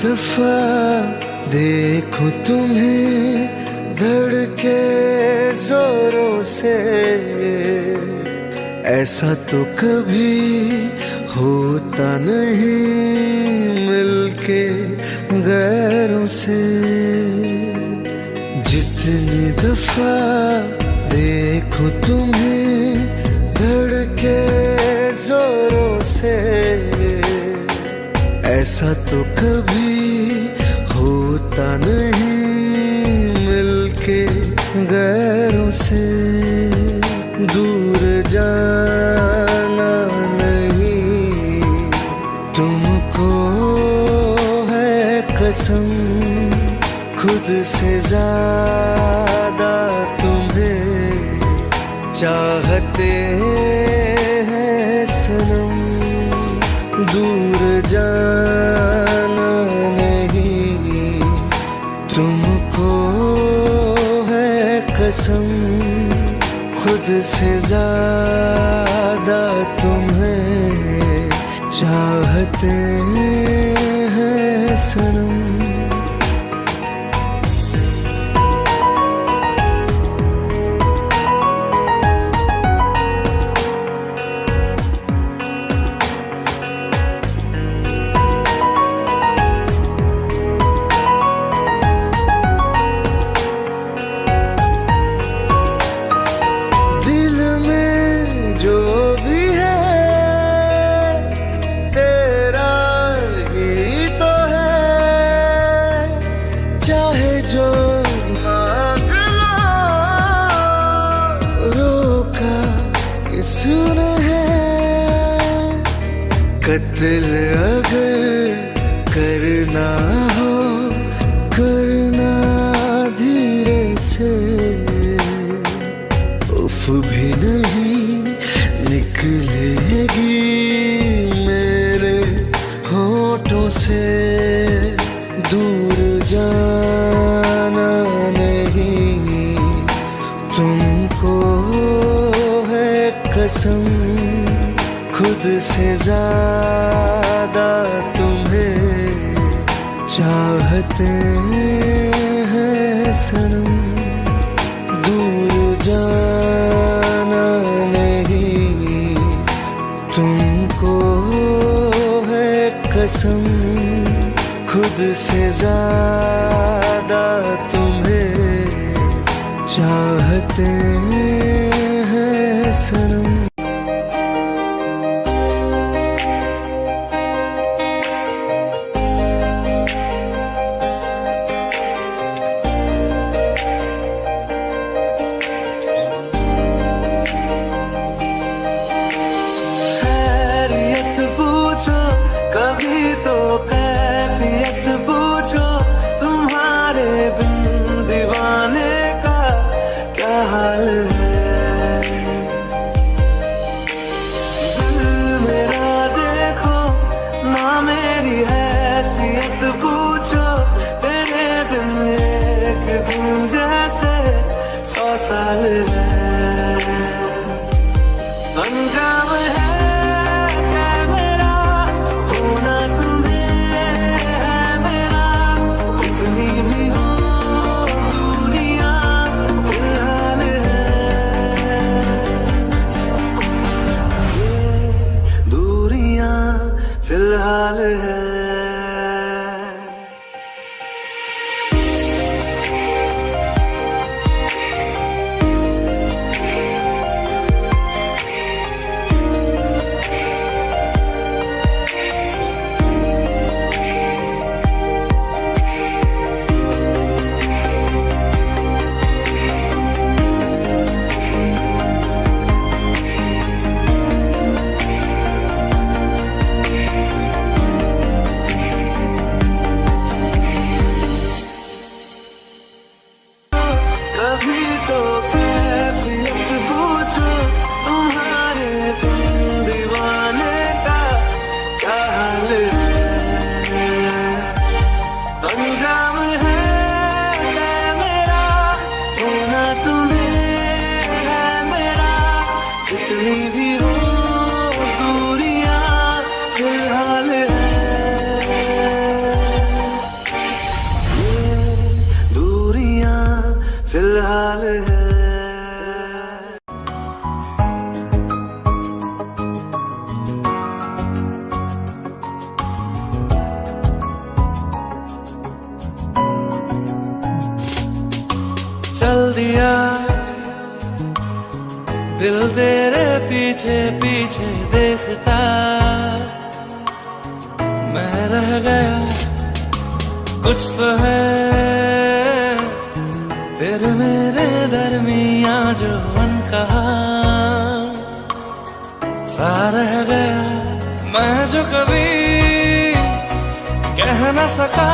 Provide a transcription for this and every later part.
दफ़ा देखो तुम्हें धड़के जोरों से। ऐसा तो कभी होता नहीं मिलके गैरों से। जितनी दफ़ा देखो तुम्हें धड़के जोरों से। ऐसा तो कभी होता नहीं मिलके गैरों से दूर जाना नहीं। तुमको है कसम खुद से ज़्यादा से ज़्यादा तुम्हें चाहते कत्ल अगर करना हो, करना धीरे से। उफ भी नहीं निकलेगी मेरे होठों से। दूर जाना नहीं, तुमको है कसम खुद से ज़्यादा चाहते हैं सनम। दूर जाना नहीं। तुमको है कसम खुद से ज़्यादा तुम्हें चाहते सौ साल फिर मेरे दरमिया जो मन कहा। सा रह गया मैं जो कभी कह न सका।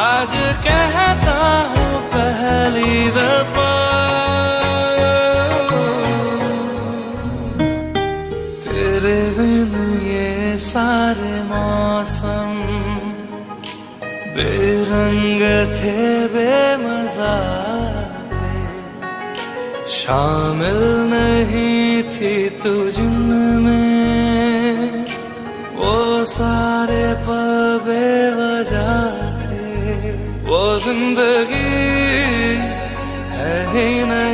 आज कहता हूँ पहली दफ़ा। तेरे बिन ये सारे मौसम बेरंग थे बेमजा शामिल नहीं थी तू जिनमें। वो सारे पल बेवजह थे। वो ज़िंदगी है ही नहीं।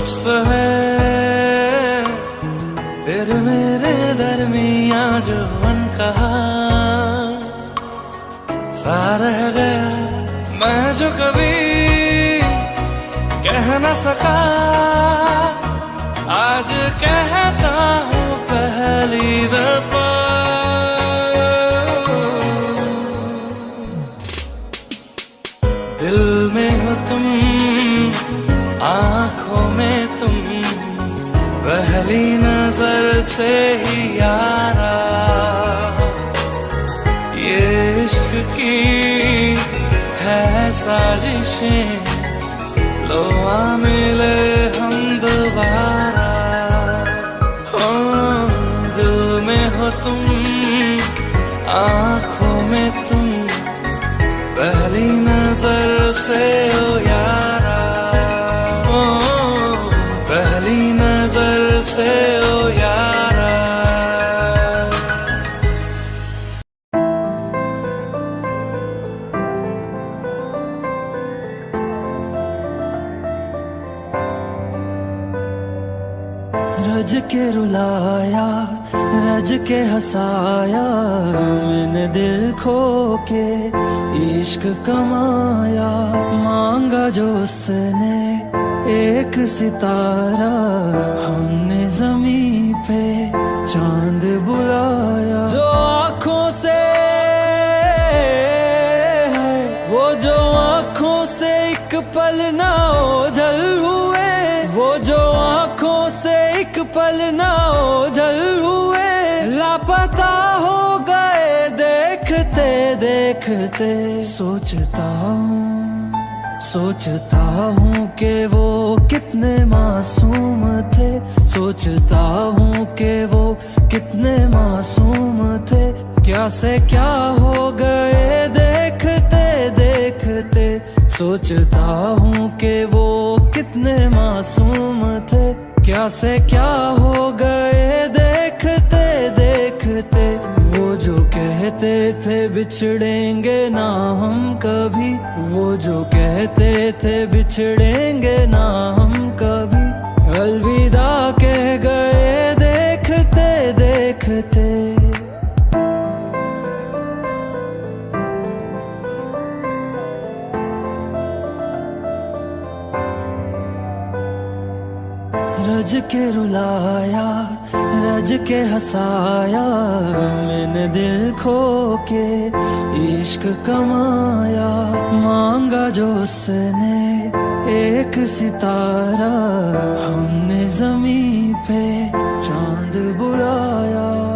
कुछ तो है, फिर मेरे दरमिया जो मन कहा सा रह गया मैं जो कभी कह न सका। आज कहता हूँ पहली दफ़ा पहली नज़र से ही यारा। ये इश्क की है साजिशें लोहा मिले रुलाया, रज के हंसाया, मैंने दिल खो के इश्क कमाया। मांगा जो उसने एक सितारा, हमने जमी पे चाँद बुलाया। जो आँखों से है, वो जो आँखों से एक पल ना आँखों से एक पल ना ओझल हुए। लापता हो गए, देखते देखते। सोचता हूँ सोचता हूँ कि वो कितने मासूम थे। सोचता हूँ कि वो कितने मासूम थे। क्या से क्या हो गए, देखते देखते। सोचता हूँ कि वो कितने मासूम थे। क्या से क्या हो गए देखते देखते। वो जो कहते थे बिछड़ेंगे ना हम कभी। वो जो कहते थे बिछड़ेंगे ना हम कभी। अलविदा कह गए रज के रुलाया, रज के हंसाया, मैंने दिल खो के इश्क कमाया। मांगा जो उसने एक सितारा, हमने ज़मीन पे चाँद बुलाया।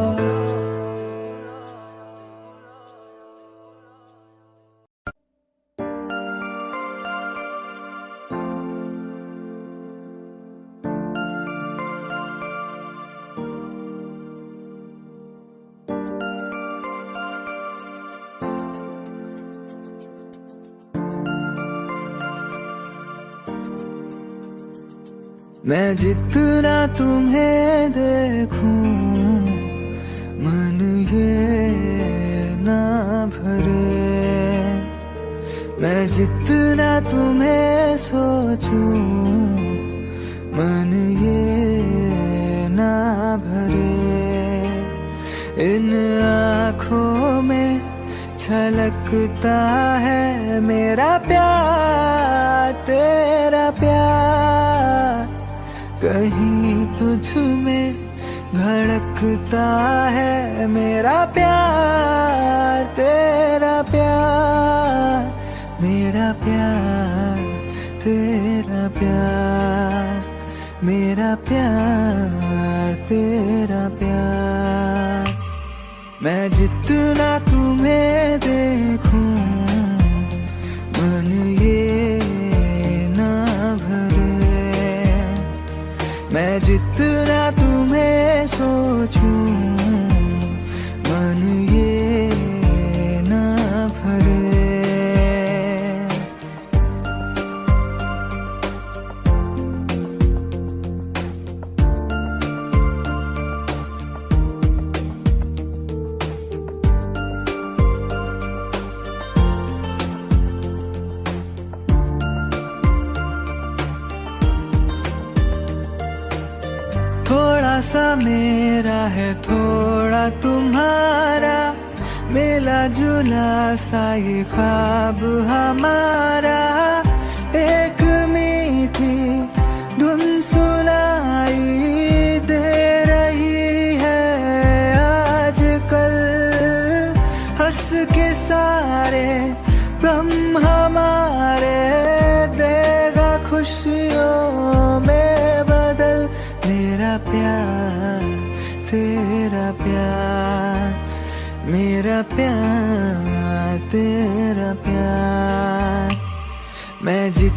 मैं जितना तुम्हें देखूँ, मन ये ना भरे। मैं जितना तुम्हें सोचूं, मन ये ना भरे। इन आँखों में छलकता है मेरा प्यार, तेरा प्यार। कहीं तुझ में धड़कता है मेरा प्यार, तेरा प्यार, मेरा प्यार, तेरा प्यार, मेरा प्यार, तेरा प्यार। मैं जितना तुम्हें देखूँ मैं जितना तुम्हें सोचूं मन तुम्हारा मिला जुला सा ये ख्वाब हमारा। एक मीठी धुन सुनाई दे रही है आजकल। हंस के सारे गम हमारे, देगा खुशियों में बदल। मेरा प्यार तेरा मेरा प्यार तेरा प्यार। मैं जितना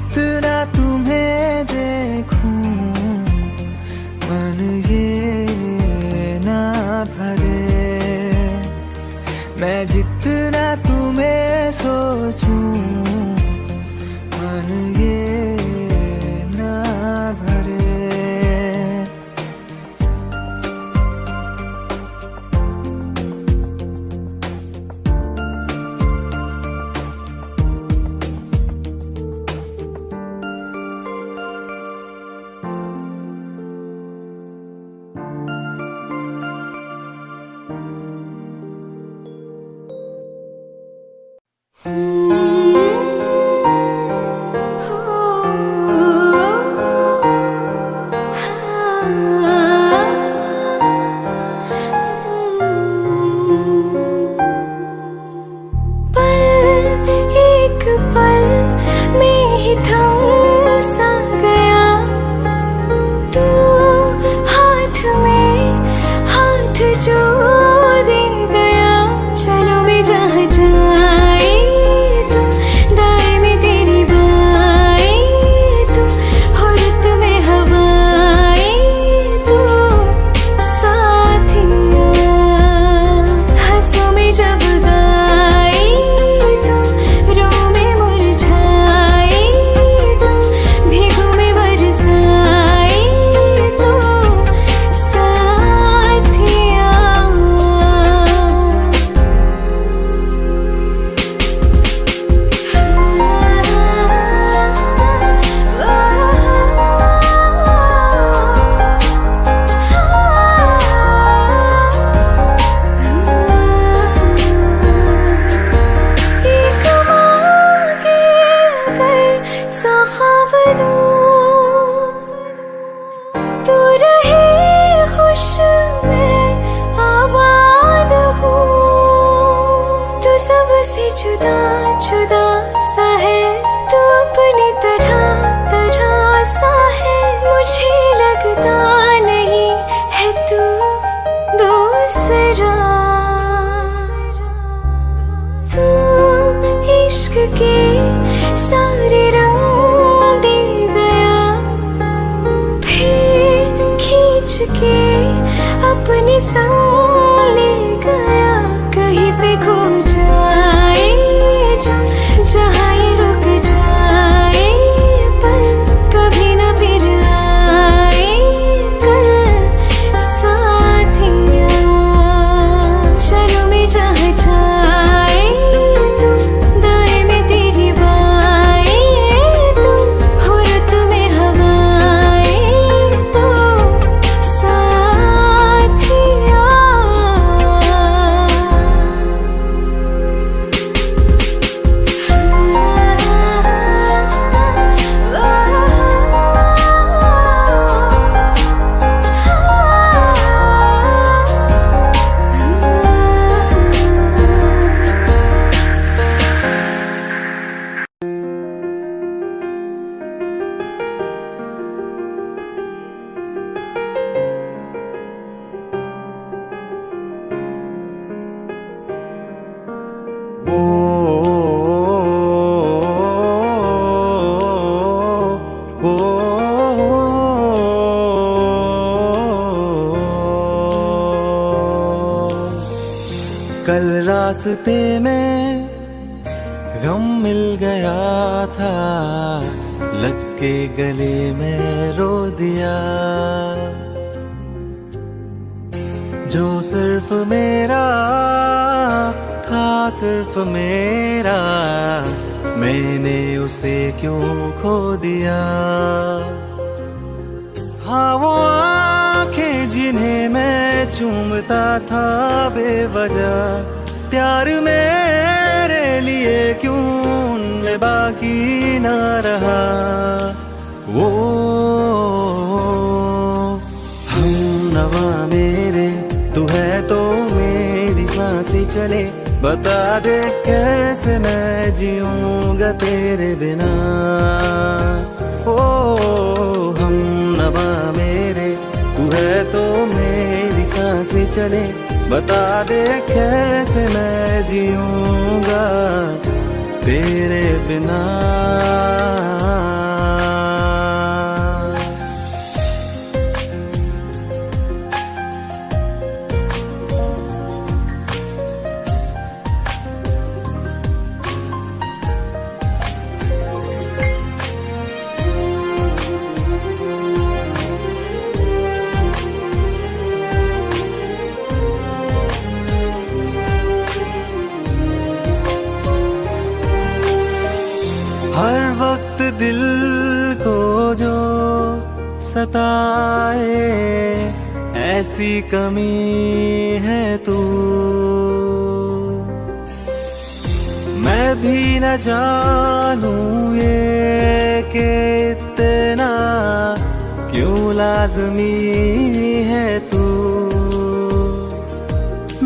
जीऊँगा तेरे बिना। ओ, हम नवा मेरे। तू है तो मेरी साँसें चले। बता दे कैसे मैं जीऊँगा तेरे बिना। सताए ऐसी कमी है तू। मैं भी न जानूं ये कि इतना क्यों लाजमी है तू।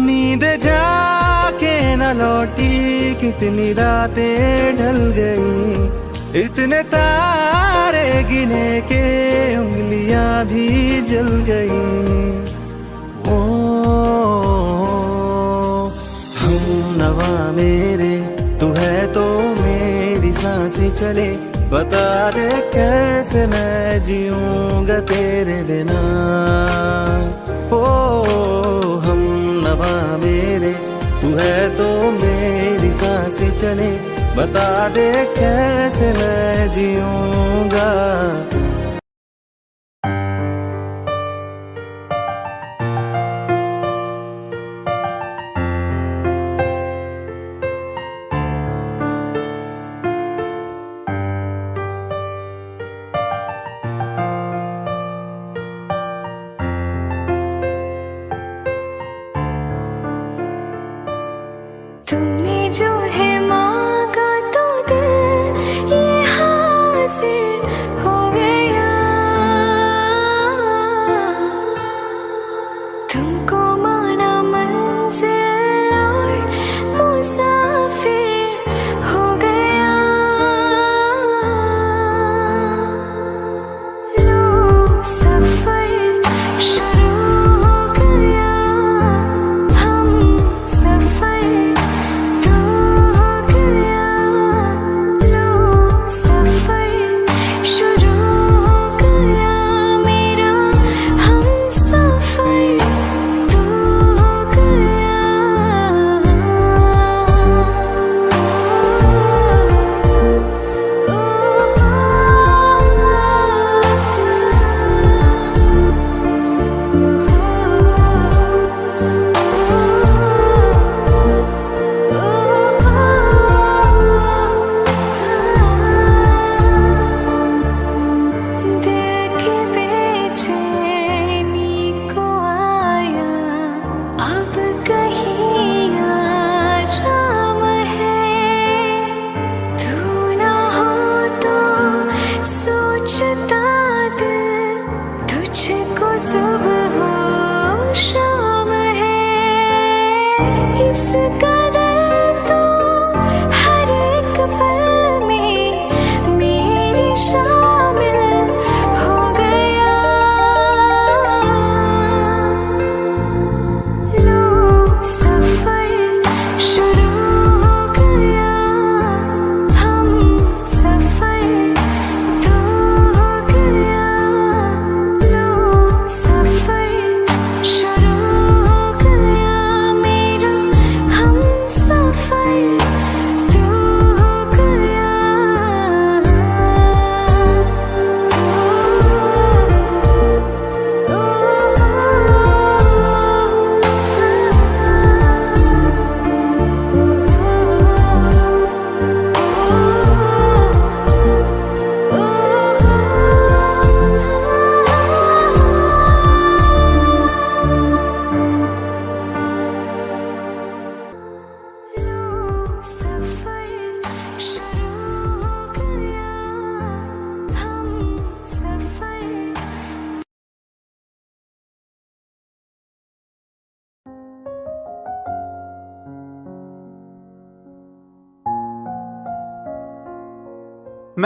नींद जाके न लौटी, कितनी रातें ढल गई। इतने तारे गिने के उंगलियाँ भी जल गई। ओ, हम नवा मेरे, तू है तो मेरी साँसें चले। बता दे कैसे मैं जीऊँगा तेरे बिना। ओ, हम नवा मेरे, तू है तो मेरी साँसें चले। बता दे कैसे मैं जीऊँगा?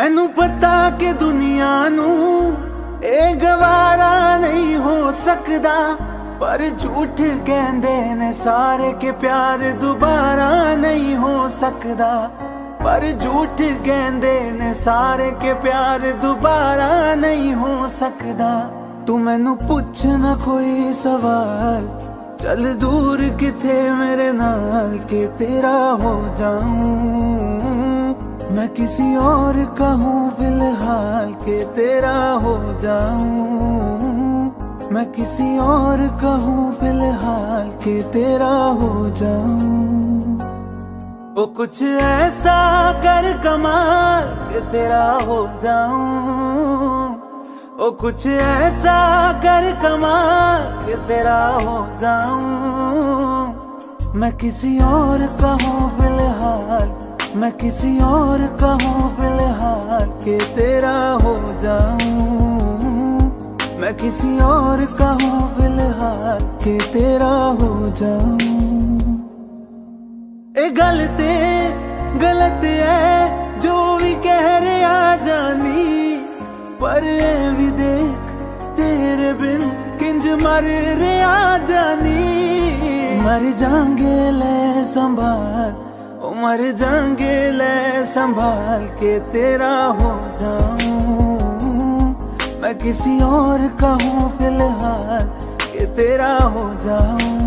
ਮੈਨੂੰ ਪਤਾ ਕਿ ਦੁਨੀਆ ਨੂੰ ਇਹ ਗਵਾਰਾ ਨਹੀਂ ਹੋ ਸਕਦਾ, ਪਰ ਝੂਠ ਕਹਿੰਦੇ ਨੇ ਸਾਰੇ ਕਿ ਪਿਆਰ ਦੁਬਾਰਾ ਨਹੀਂ ਹੋ ਸਕਦਾ। ਪਰ ਝੂਠ ਕਹਿੰਦੇ ਨੇ ਸਾਰੇ ਕਿ ਪਿਆਰ ਦੁਬਾਰਾ ਨਹੀਂ ਹੋ ਸਕਦਾ। ਤੂੰ ਮੈਨੂੰ ਪੁੱਛ ਨਾ ਕੋਈ ਸਵਾਲ, ਚੱਲ ਦੂਰ ਕਿਥੇ ਮੇਰੇ ਨਾਲ ਕਿ ਤੇਰਾ ਹੋ ਜਾऊं मैं किसी और कहूँ फ़िलहाल के तेरा हो जाऊँ। मैं किसी और कहूँ फ़िलहाल के तेरा हो जाऊँ। वो कुछ ऐसा कर कमाल के तेरा हो जाऊँ। वो कुछ ऐसा कर कमाल के तेरा हो जाऊँ। मैं किसी और कहूँ फ़िलहाल मैं किसी और कहूँ फ़िलहाल के तेरा हो जाऊँ। मैं किसी और कहूँ फ़िलहाल के तेरा हो जाऊँ। ए, गलते, गलत है जो भी कह रहे आ जानी। पर भी देख, तेरे बिन किंज मर रे आ जानी। मर जाएँगे ले संभाल मर जाएँगे ले संभाल के तेरा हो जाऊँ। मैं किसी और कहूँ फ़िलहाल, के तेरा हो जाऊँ।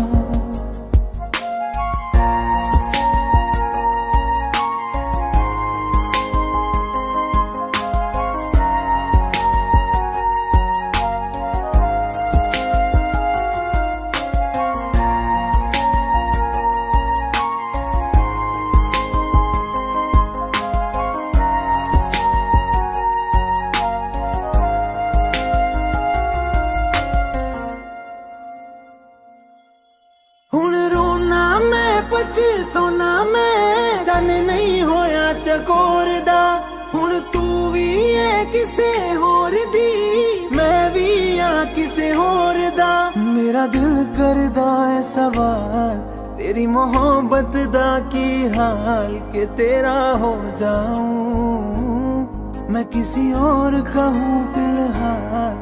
की हाल के तेरा हो जाऊँ। मैं किसी और का हूँ फ़िलहाल,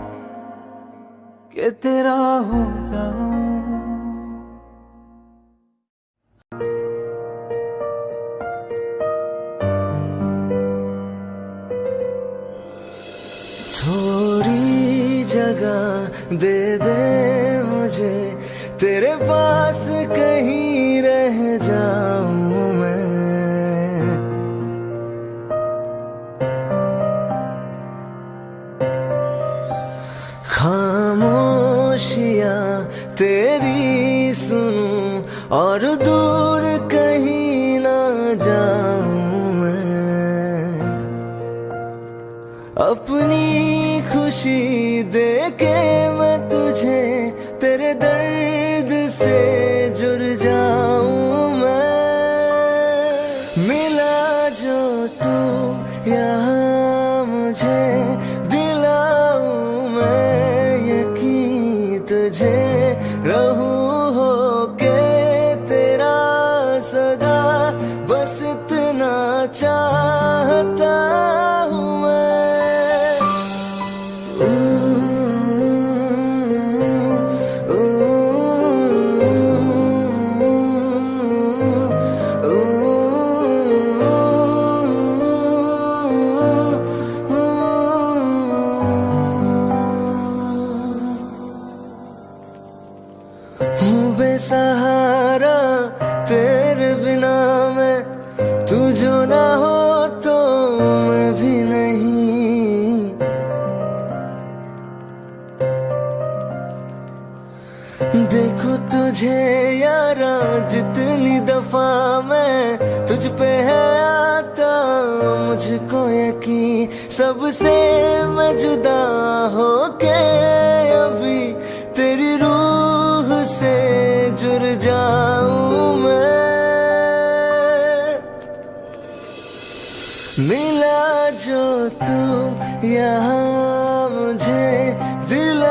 के तेरा हो जाऊँ। मुझे तेरे पास कहीं रह जाऊँ मैं। पे है आता, मुझको यकीन। सबसे मैं जुदा हो के अभी तेरी रूह से जुड़ जाऊँ मैं। मिला जो तू, यहाँ मुझे दिलाऊं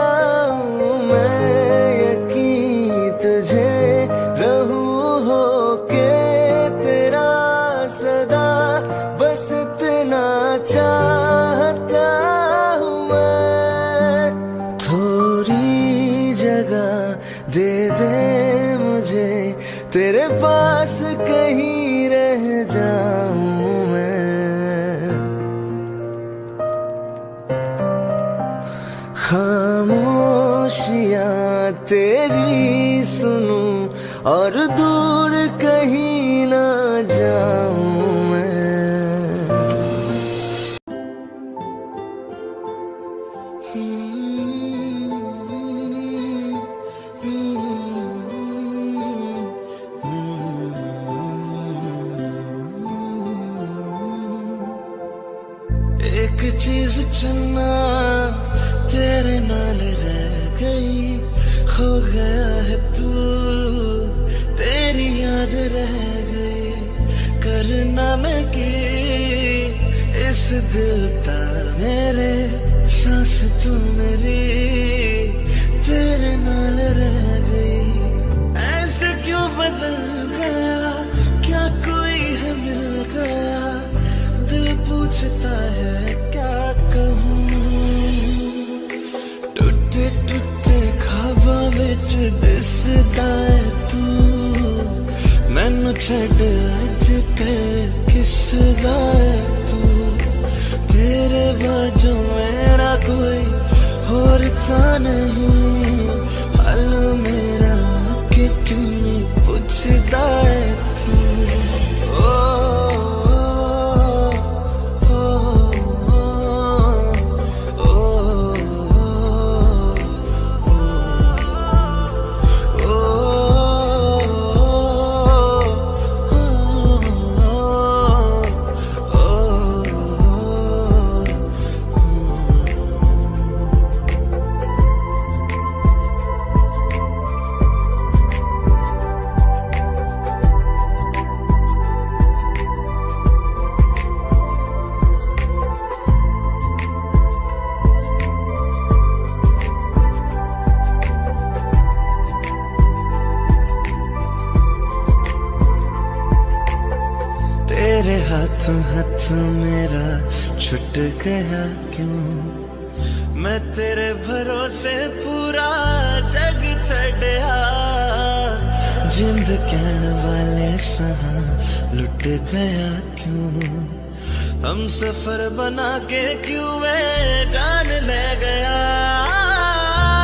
सफ़र बना के क्यों मैं जान ले गया?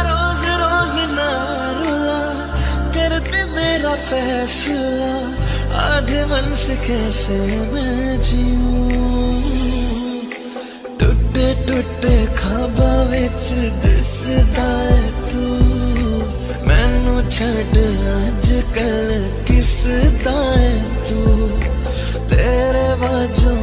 रोज रोज ना करते मेरा फैसला, आधे मन से कैसे मैं जीऊं? टुटे टुटे खाबा बिच दिसदा है तू। मैनू छड़ अज कल किसदा है तू? तेरे बाजों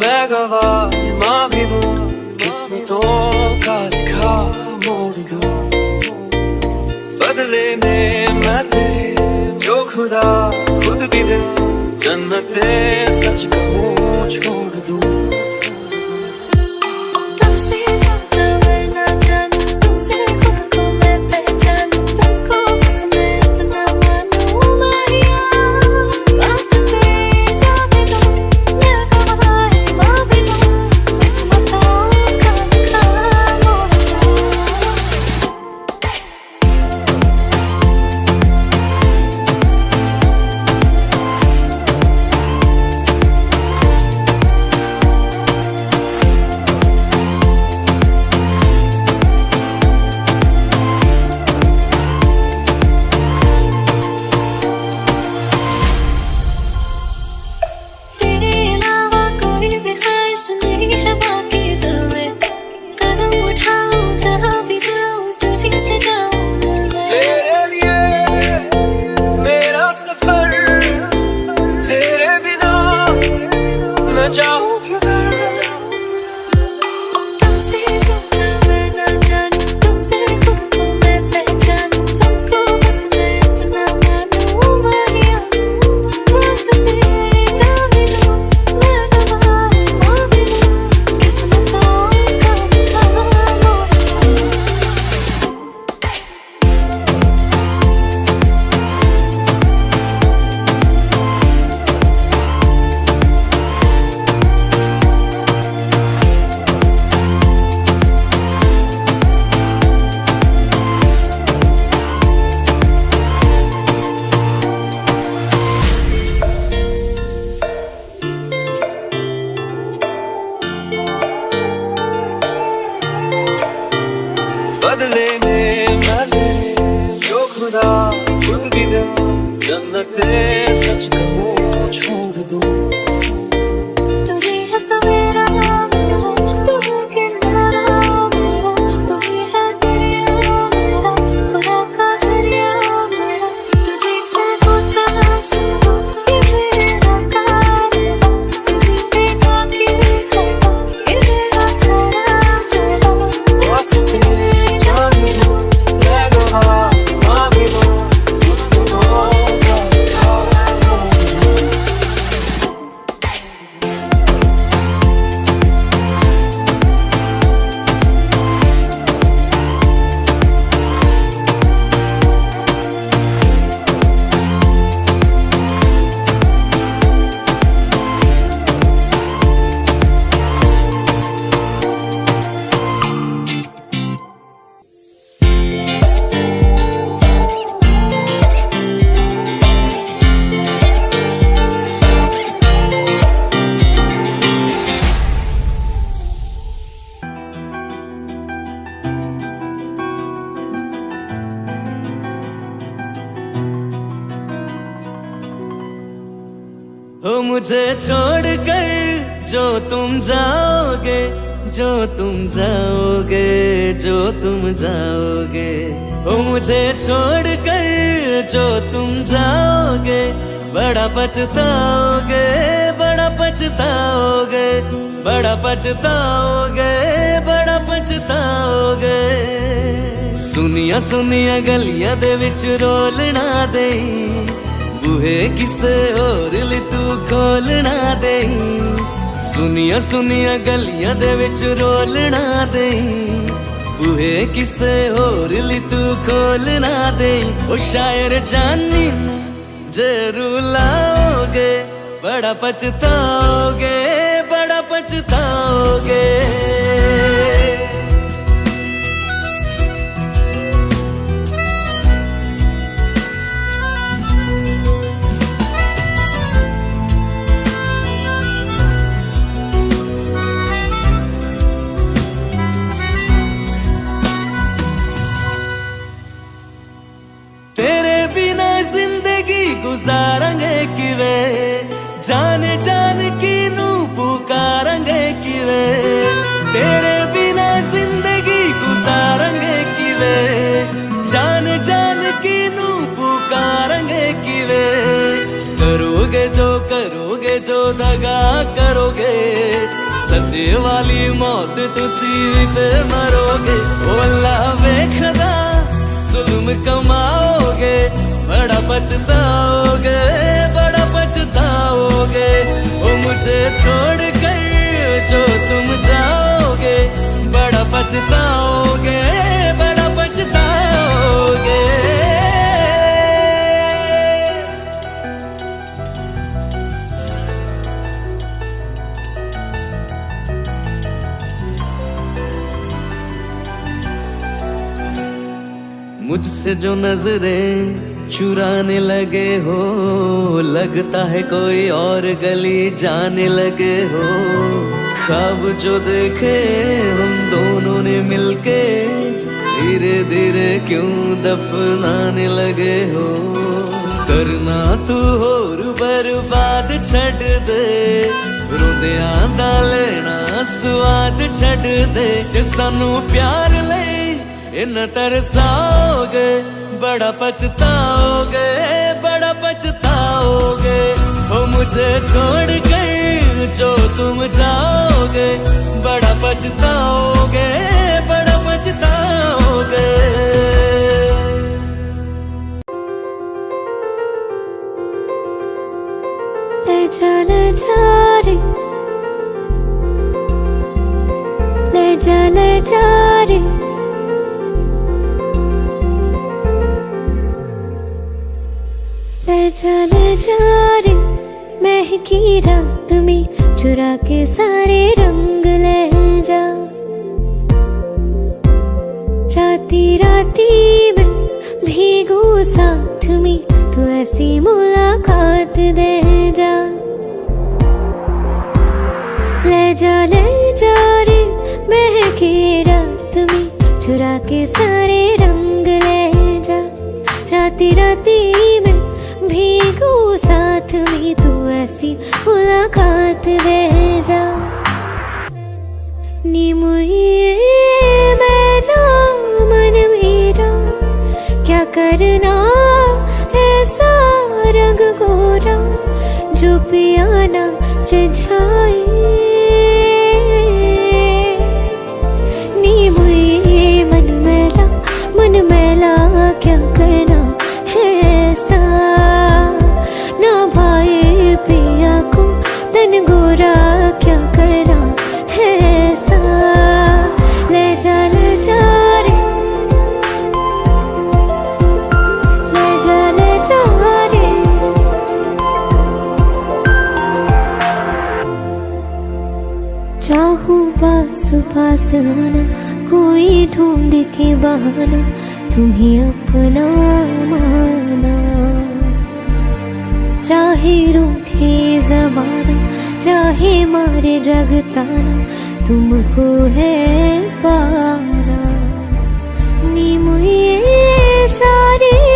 मैं गवा माँ भी दू किस्मतों का लिखा मोड़ दो बदले में मैं तेरे जो खुदा खुद भी दे जन्नत सच कहूँ छोड़ दूँ पछताओगे, बड़ा पछताओगे बड़ा पछताओगे बड़ा पछताओगे। सुनिया सुनिया गलिया दे विच रोलना दे बूहे किसे और ली तू खोलना दे सुनिया सुनिया गलियाँ दे रोलना दे बूहे किसे और ली तू खोलना दे ओ शायर जानी जे रुलाओगे बड़ा पछताओगे बड़ा पछताओगे। जान जान की नू पुकारेंगे किवे। तेरे बिना ज़िंदगी गुजारेंगे किवे। जान जान की नू पुकारेंगे किवे। करोगे जो करोगे, जो दगा करोगे। सजे वाली मौत तुसी ते मरोगे। ओ वेखदा जुल्म कमाओगे, बड़ा पछताओगे। पछताओगे ओ मुझे छोड़ कर जो तुम जाओगे, बड़ा पछताओगे बड़ा पछताओगे। मुझसे जो नज़रें चुराने लगे हो, लगता है कोई और गली जाने लगे हो। ख्वाब जो देखे हम दोनों ने मिलके, धीरे धीरे क्यों दफनाने लगे हो? करना तू होर बर्बाद छड़ दे, रोंदियाँ दा लेना स्वाद छड़ दे। सानू प्यार ले इन तरसाओगे बड़ा पछताओगे बड़ा पछताओगे। हो मुझे छोड़ कर जो तुम जाओगे। बड़ा पछताओगे बड़ा पछताओगे। ले जा ले जा रे। ले जा ले जा रे। ले जा रे महकी रात में चुरा के सारे रंग ले जा। राती राती में भीगू साथ में, तू ऐसी मुलाकात दे जा। ले जा ले जा रे, महकी रात में चुरा के सारे रंग ले जा। राती राती में भीगू साथ में तू ऐसी मुलाकात दे जा। मैं ना मन मेरा, क्या करना ऐसा रंग गोरा जो पियाना रझाए पास कोई ढूंढ के बहाना, तुम्हें अपना माना। चाहे रूठे जमाना, चाहे मारे जगताना, तुमको है पाना। नी मुझे सारी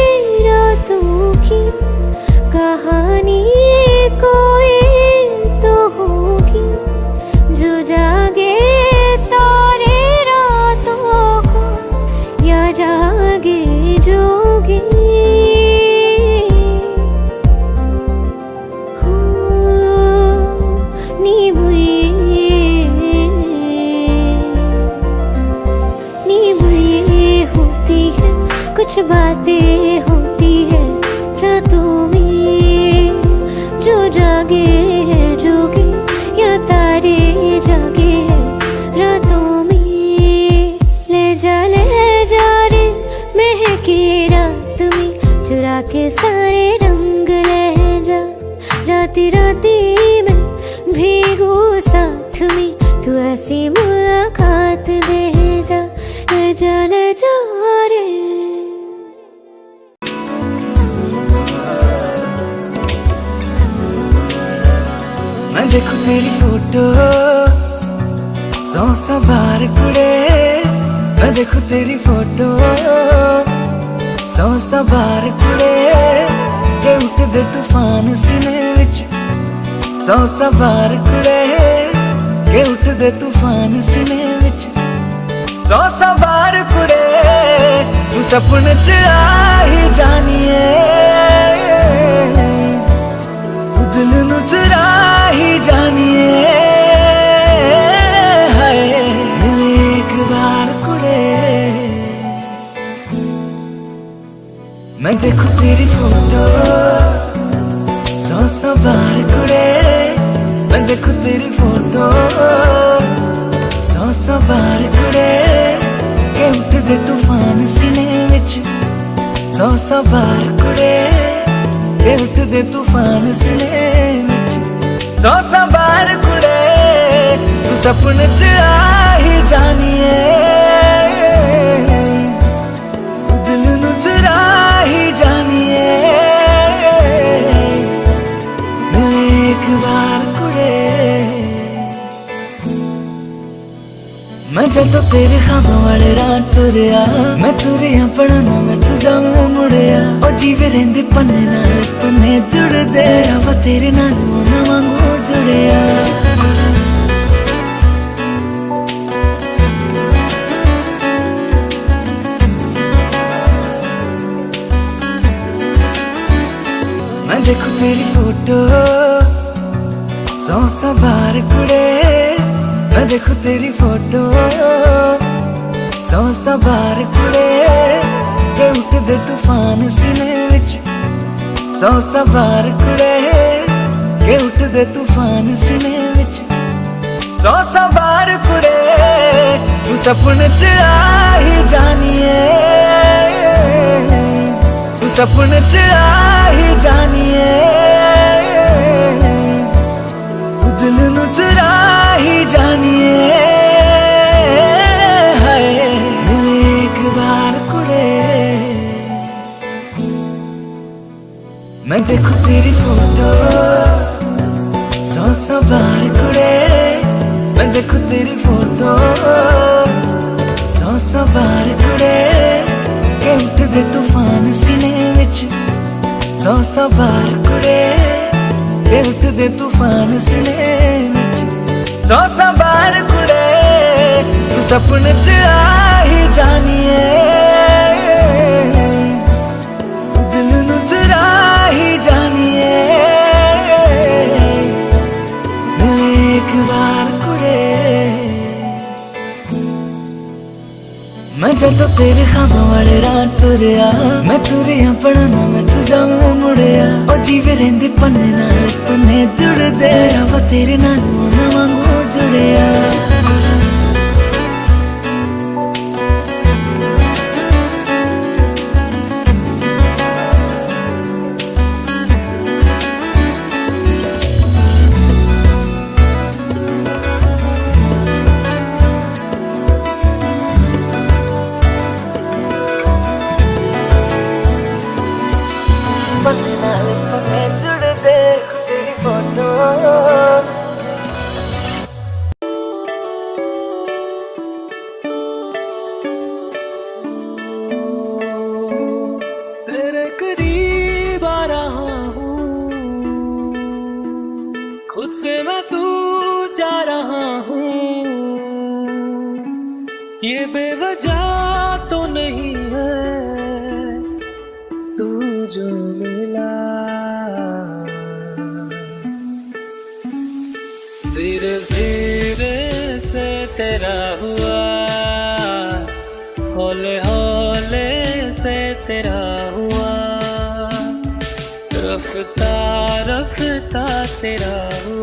कुड़े तू सपन च आई जानिए। तू दिल नु चुरा ही जानिए मैं देखू तेरी फ़ोटो, सौ सौ बार कुड़े। मैं देखू तेरी फ़ोटो, सौ सौ बार कुड़े। ਕੁੜੇ ਤੂਫਾਨ ਸੀਨੇ ਵਿੱਚ ਸੌ ਸੌ ਬਾਰ ਕੁੜੇ। ਕਿ ਉੱਠਦੇ ਤੂਫਾਨ ਸੀਨੇ ਵਿੱਚ ਸੌ ਸੌ ਬਾਰ ਕੁੜੇ। ਤੂੰ ਸੁਪਨੇ ਚ ਆਹੀ ਹੀ ਜਾਣੀਏ ਤੂੰ ਦਿਲ ਨੂੰ ਚੁਰਾ ਹੀ ਜਾਣੀਏ ਮਿਲੇ ਇੱਕ ਵਾਰ ਮੈਂ ਜਦੋਂ ਤੇਰੇ ਖਾਬਾਂ ਵਾਲੇ ਰਾਹ ਤੁਰਿਆ, ਮੈਂ ਤੁਰੇ ਆਪਣਾ ਨਾ ਮੈਂ ਤੁਝਾ ਮੈਂ ਮੁੜਿਆ। ਉਹ ਜੀਵੇ ਰਹਿੰਦੇ ਪੰਨੇ ਨਾਲ ਪੰਨੇ ਜੁੜਦੇ ਰਵਾ ਤੇਰੇ ਨਾਲ ਉਹਨਾਂ ਵਾਂਗੂ ਜੁੜਿਆ। ਮੈਂ ਦੇਖੂ ਤੇਰੀ ਫੋਟੋ, ਸੌ ਸਵਾਰ ਕੁੜੇ। मैं देखूँ तेरी फ़ोटो। सौ सौ बार कुड़े के उठदे तूफ़ान सीने विच। सौ सौ बार कुड़े के उठदे तूफ़ान सीने विच। सौ सौ बार कुड़े तू सपने च आ ही। जानिए तू सपने च आ ही। जानिए तू दिल ਨੂੰ ही जानिए मिले एक बार कुड़े मैं देखूं तेरी फोटो सौ सौ बार कुड़े मैं देखूं तेरी फोटो सौ सौ बार कुड़े के उठते तूफान सीने विच सौ सौ बार कुड़े के उठते तूफान सीने तो सौ सवार कुड़े, तू सपन च आई ही जानिए। एक बार कुड़े। मैं जदों तेरे खामा वाले रात तुरया मैं तुरया अपना नाम ਜਾਵਾਂ ਮੁੜਿਆ। ਉਹ ਜੀਵ ਰਹਿੰਦੇ ਪੰਨੇ ਨਾਲ, ਪੰਨੇ ਜੁੜਦੇ। ਰਵਾ ਤੇਰੇ ਨਾਲ ਨਾ ਵਾਂਗੂ ਜੁੜਿਆ। तेरा हुआ। होले होले से तेरा हुआ। रफ्ता रफ्ता तेरा हुआ।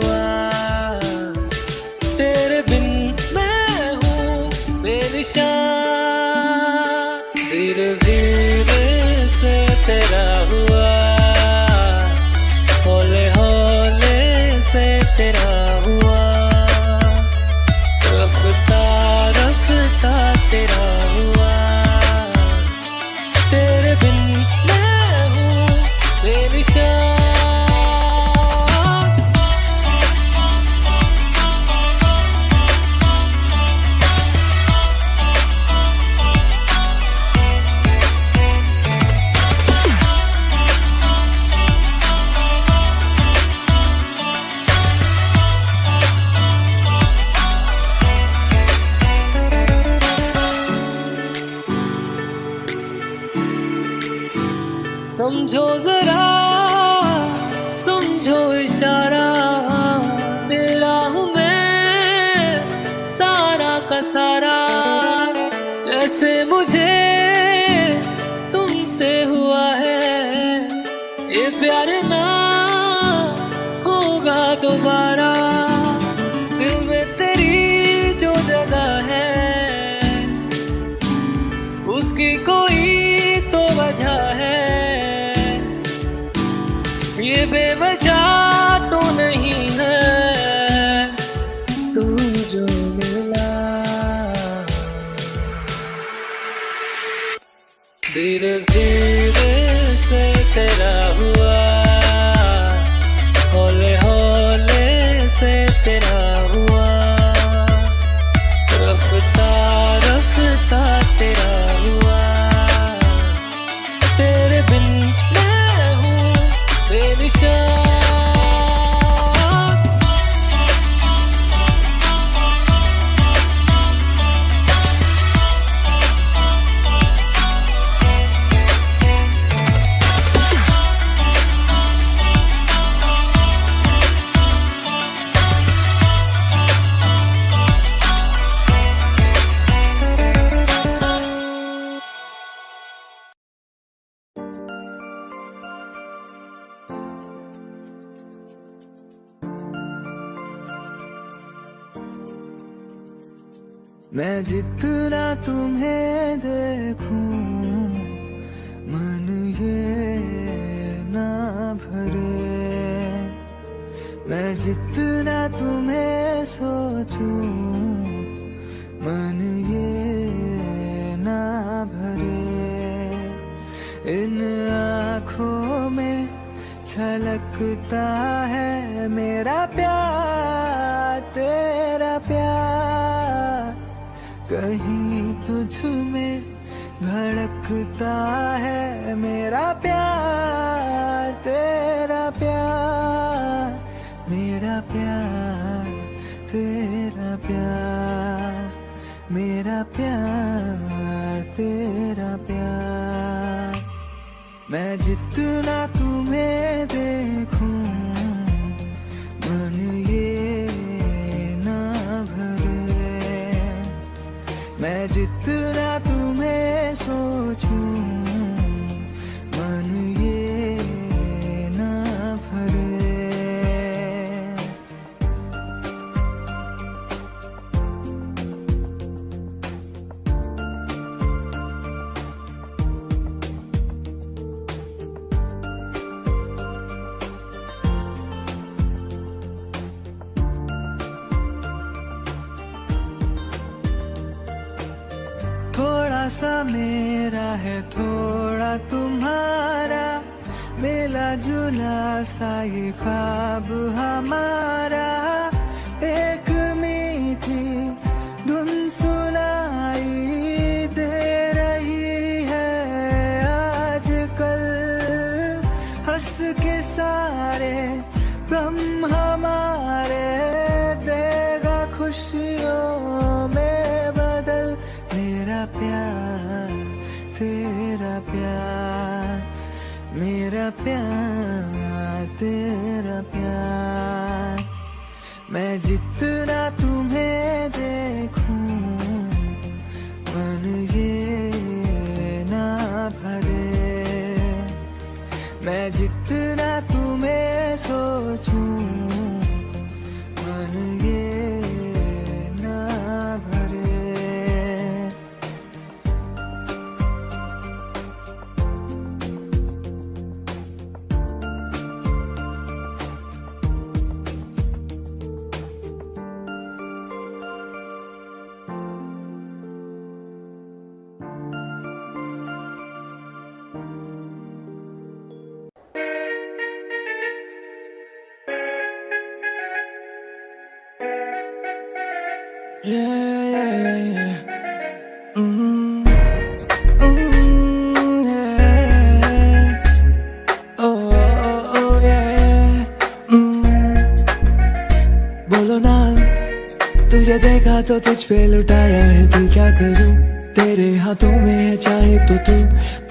तुझ पे लुटाया है दिल क्या करूँ? तेरे हाथों में है चाहे तो तू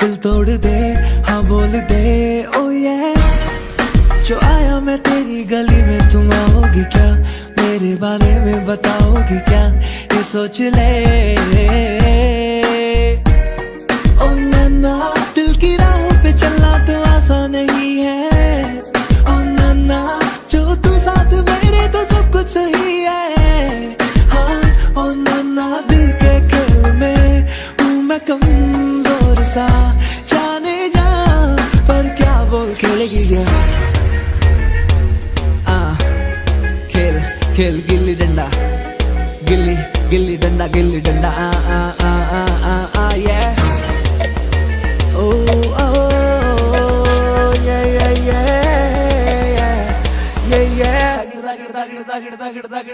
दिल तोड़ दे हाँ बोल दे ओ ये जो आया मैं तेरी गली में तुम आओगी क्या? मेरे बारे में बताओगी क्या? ये सोच ले। ओ नन्ना दिल की राहों पे चलना तो आसान नहीं है। ओ नन्ना जो तू साथ मेरे तो सब कुछ सही है। सा जाने जा पर क्या बोल खेलेगी क्या आ खेल खेल गिल्ली डंडा। गिल्ली गिल्ली डंडा गिल्ली डंडा। आ आ आ आ आ आ ये ओ ओ ये ये ये ये ये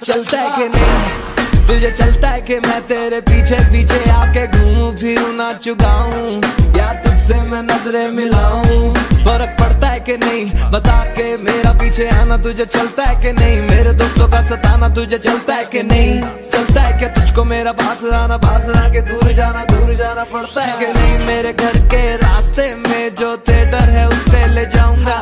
चलता है कि नहीं? तुझे चलता है कि मैं तेरे पीछे पीछे आके घूमू, फिरूं ना चुकाऊं या तुझसे मैं नज़रें मिलाऊं। फ़र्क पड़ता है कि नहीं, बता के मेरा पीछे आना तुझे चलता है कि नहीं? मेरे दोस्तों का सताना तुझे चलता है कि नहीं? चलता है कि तुझको मेरा पास आना पास आके दूर जाना दूर जाना पड़ता है कि नहीं? मेरे घर के रास्ते में जो थिएटर है, उस पे ले जाऊँगा।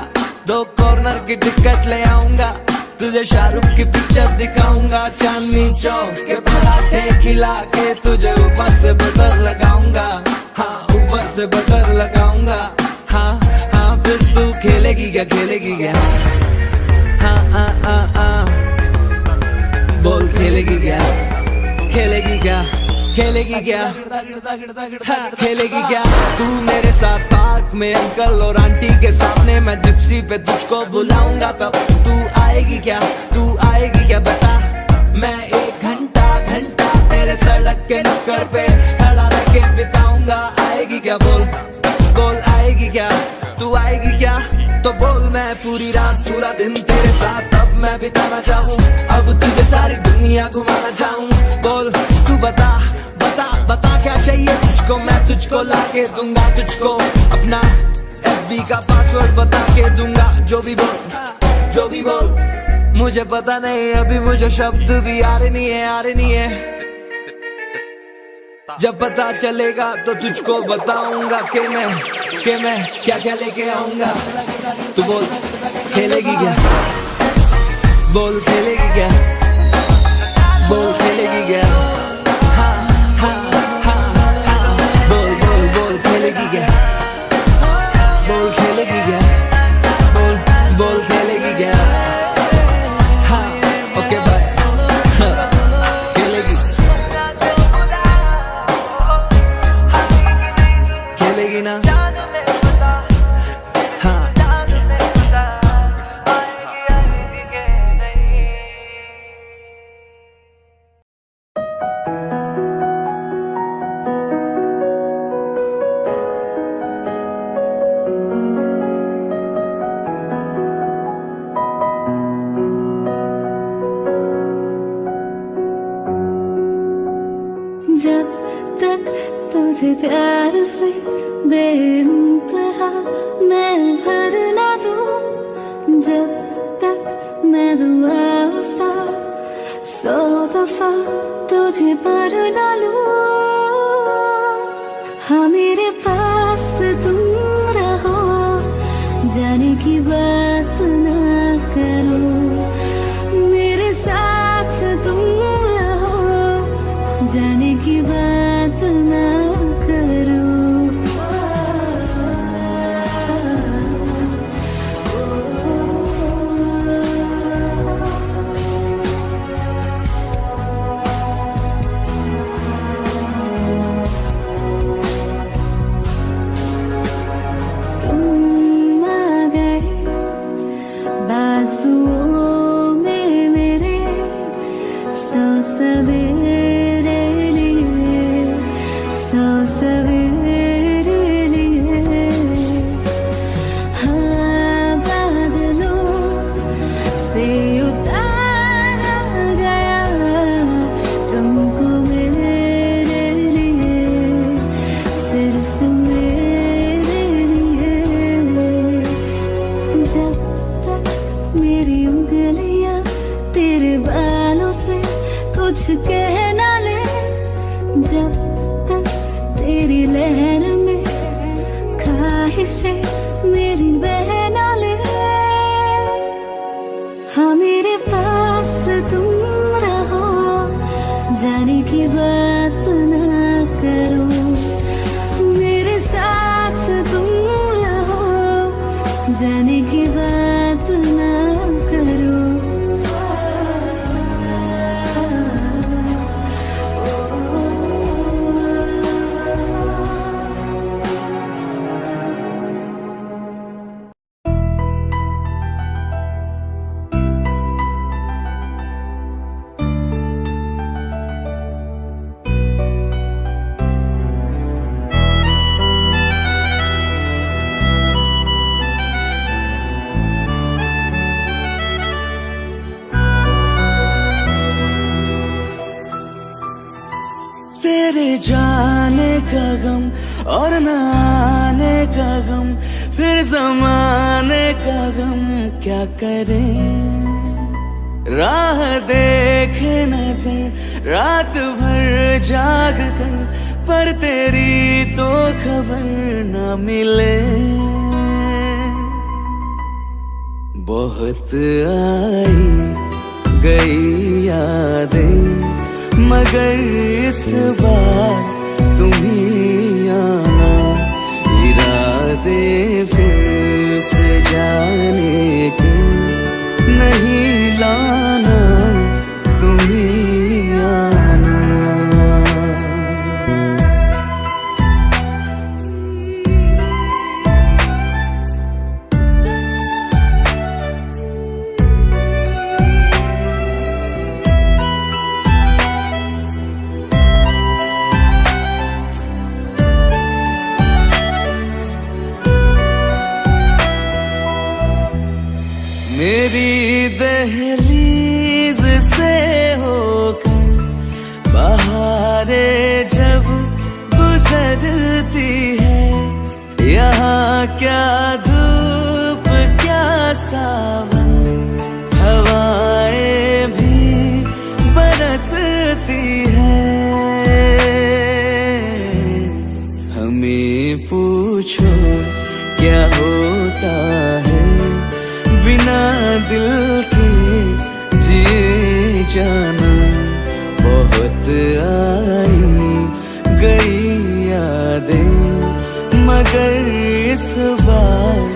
दो कॉर्नर की टिकट ले आऊँगा। तुझे शाहरुख की पिक्चर दिखाऊँगा चांदनी चौक के पराठे खिला के तुझे ऊपर से बटर लगाऊँगा। हाँ ऊपर से बटर लगाऊँगा। हाँ हाँ फिर तू खेलेगी क्या खेलेगी क्या? हाँ हाँ हाँ हाँ। बोल खेलेगी क्या? खेलेगी क्या? खेलेगी क्या? हाँ, खेलेगी क्या? तू मेरे साथ में अंकल और आंटी के सामने मैं जिप्सी पे तुझको बुलाऊँगा तब तू आएगी क्या? तू आएगी क्या बता? मैं एक घंटा घंटा तेरे सड़क के नुक्कड़ पे खड़ा रह के बिताऊँगा। आएगी क्या? बोल बोल आएगी क्या? तू आएगी क्या? तो बोल मैं पूरी रात, पूरा दिन तेरे साथ। अब मैं बिताना चाहूँ, अब तुझे सारी दुनिया घुमाना चाहूँ। बोल, तू बता तुझको तुझको लाके दूँगा, तुझको अपना एफबी का पासवर्ड बता के दूँगा। जो भी बोल, जो भी बोल, मुझे पता नहीं, अभी मुझे शब्द भी आ रहे नहीं है आ रहे नहीं है। जब पता चलेगा तो तुझको बताऊँगा कि मैं कि मैं क्या क्या लेके आऊँगा। तू बोल, खेलेगी क्या? बोल, खेलेगी क्या? बोल, खेलेगी क्या? हाँ मेरे पास का गम और न आने का गम, फिर जमाने का गम क्या करे? राह देखे नज़र, रात भर जाग कर, पर तेरी तो खबर न मिले। बहुत आई गई यादें, मगर इस बार जाने के नहीं लाना यादें मगर इस बार